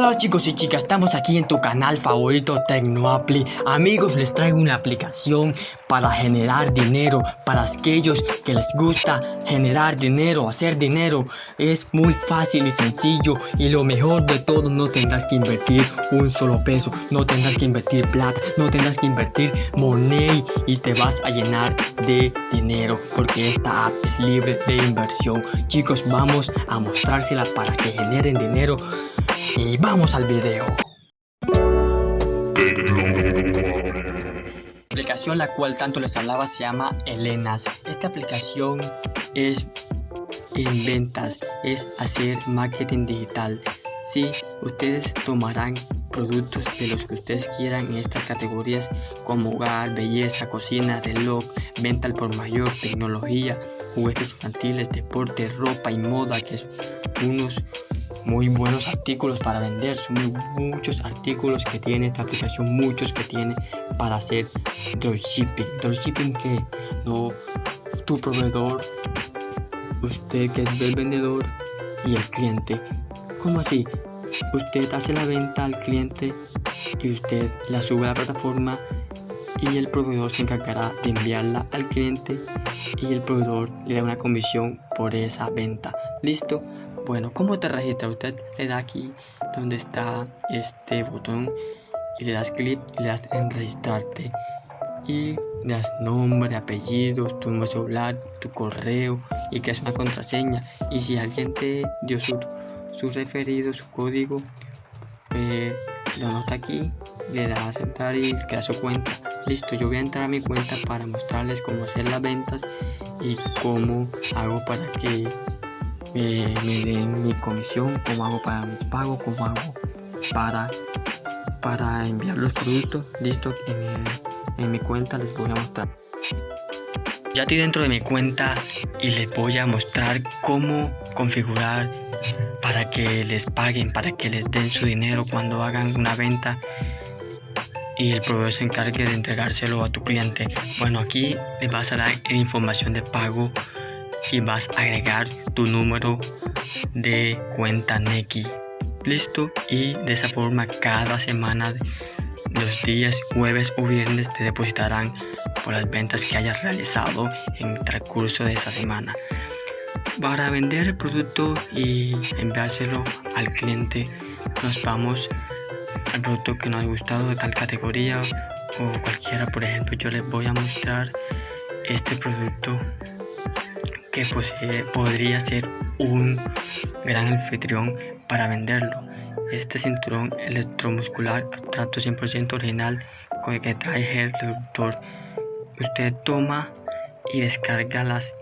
Hola chicos y chicas, estamos aquí en tu canal favorito TecnoApply. Amigos, les traigo una aplicación para generar dinero para aquellos que les gusta generar dinero, hacer dinero. Es muy fácil y sencillo y lo mejor de todo, no tendrás que invertir un solo peso, no tendrás que invertir plata, no tendrás que invertir money y te vas a llenar de dinero porque esta app es libre de inversión. Chicos, vamos a mostrársela para que generen dinero y vamos al video. La aplicación la cual tanto les hablaba se llama Elenas. Esta aplicación es en ventas, es hacer marketing digital. Si ustedes tomarán productos de los que ustedes quieran en estas categorías como hogar, belleza, cocina, reloj, venta al por mayor, tecnología, juguetes infantiles, deporte, ropa y moda, que es unos muy buenos artículos para vender. Son muchos artículos que tiene esta aplicación, muchos que tiene para hacer dropshipping. Dropshipping que no tu proveedor, usted que es el vendedor y el cliente. ¿Cómo así? Usted hace la venta al cliente y usted la sube a la plataforma y el proveedor se encargará de enviarla al cliente y el proveedor le da una comisión por esa venta. ¿Listo? Bueno, ¿cómo te registras? Usted le da aquí donde está este botón y le das clic y le das en registrarte y le das nombre, apellidos, tu número celular, tu correo y es una contraseña y si alguien te dio su, su referido, su código, eh, lo anota aquí, le das aceptar y crea su cuenta. Listo, yo voy a entrar a mi cuenta para mostrarles cómo hacer las ventas y cómo hago para que me den mi comisión, cómo hago para mis pagos, cómo hago para, para enviar los productos. Listo, en, en mi cuenta les voy a mostrar. Ya estoy dentro de mi cuenta y les voy a mostrar cómo configurar para que les paguen, para que les den su dinero cuando hagan una venta y el proveedor se encargue de entregárselo a tu cliente. Bueno, aquí les vas a dar información de pago y vas a agregar tu número de cuenta Neki. Listo. Y de esa forma cada semana los días jueves o viernes te depositarán por las ventas que hayas realizado en el transcurso de esa semana. Para vender el producto y enviárselo al cliente, nos vamos al producto que nos ha gustado de tal categoría o cualquiera. Por ejemplo, yo les voy a mostrar este producto que posee, podría ser un gran anfitrión para venderlo. Este cinturón electromuscular abstracto 100% original con el que trae el reductor. Usted toma y descarga las,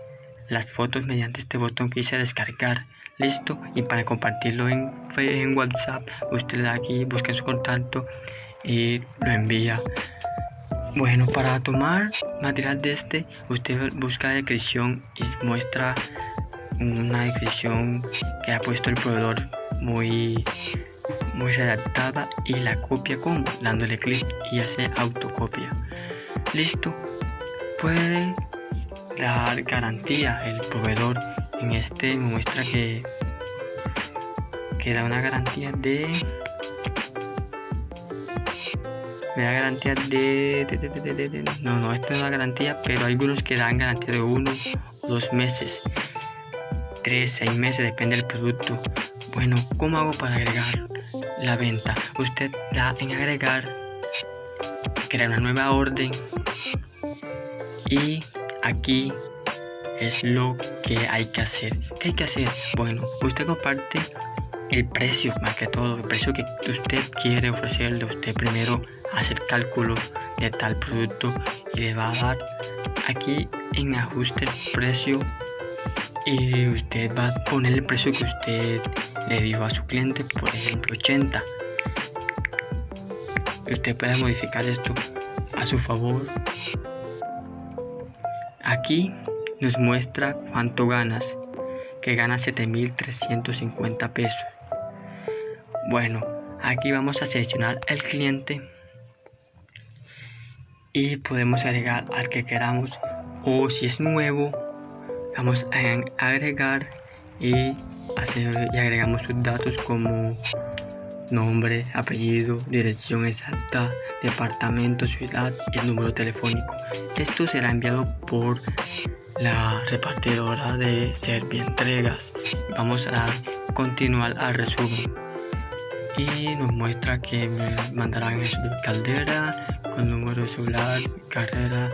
las fotos mediante este botón que dice descargar. Listo. Y para compartirlo en, en WhatsApp, usted le da aquí, busca su contacto y lo envía. Bueno, para tomar material de este, usted busca la descripción y muestra una descripción que ha puesto el proveedor muy, muy redactada y la copia como dándole clic y hace autocopia. Listo. Puede dar garantía el proveedor. En este muestra que, que da una garantía de me da garantía de, no no esta es una garantía pero hay algunos que dan garantía de uno dos meses tres seis meses depende del producto. Bueno cómo hago para agregar la venta usted da en agregar crear una nueva orden y aquí es lo que hay que hacer. ¿qué hay que hacer? bueno usted comparte el precio más que todo el precio que usted quiere ofrecerle usted primero hacer cálculo de tal producto y le va a dar aquí en ajuste el precio y usted va a poner el precio que usted le dio a su cliente por ejemplo 80 usted puede modificar esto a su favor. Aquí nos muestra cuánto ganas que gana 7350 pesos. Bueno, aquí vamos a seleccionar el cliente y podemos agregar al que queramos o si es nuevo vamos a agregar y, hacer, y agregamos sus datos como nombre, apellido, dirección exacta, departamento, ciudad y número telefónico. Esto será enviado por la repartidora de Servientregas. Vamos a continuar al resumen. Y nos muestra que me mandarán el caldera con número celular, carrera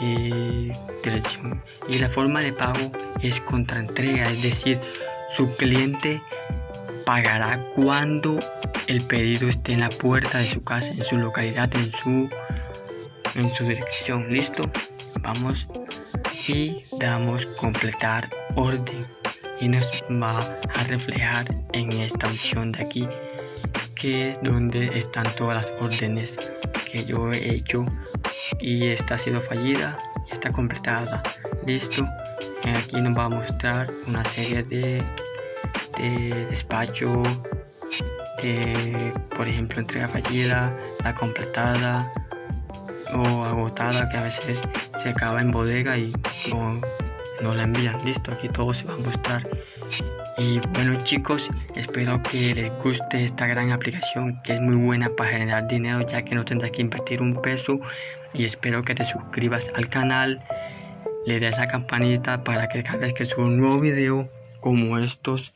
y dirección. Y la forma de pago es contra entrega, es decir, su cliente pagará cuando el pedido esté en la puerta de su casa, en su localidad, en su, en su dirección. ¿Listo? Vamos y damos completar orden y nos va a reflejar en esta opción de aquí que es donde están todas las órdenes que yo he hecho y esta ha sido fallida y está completada. Listo. Aquí nos va a mostrar una serie de, de despacho de por ejemplo entrega fallida la completada o agotada que a veces se acaba en bodega y no la envían. Listo aquí todo se va a mostrar. Y bueno chicos espero que les guste esta gran aplicación que es muy buena para generar dinero ya que no tendrás que invertir un peso. Y espero que te suscribas al canal le des a campanita para que cada vez que suba un nuevo video como estos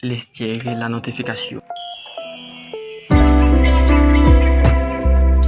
les llegue la notificación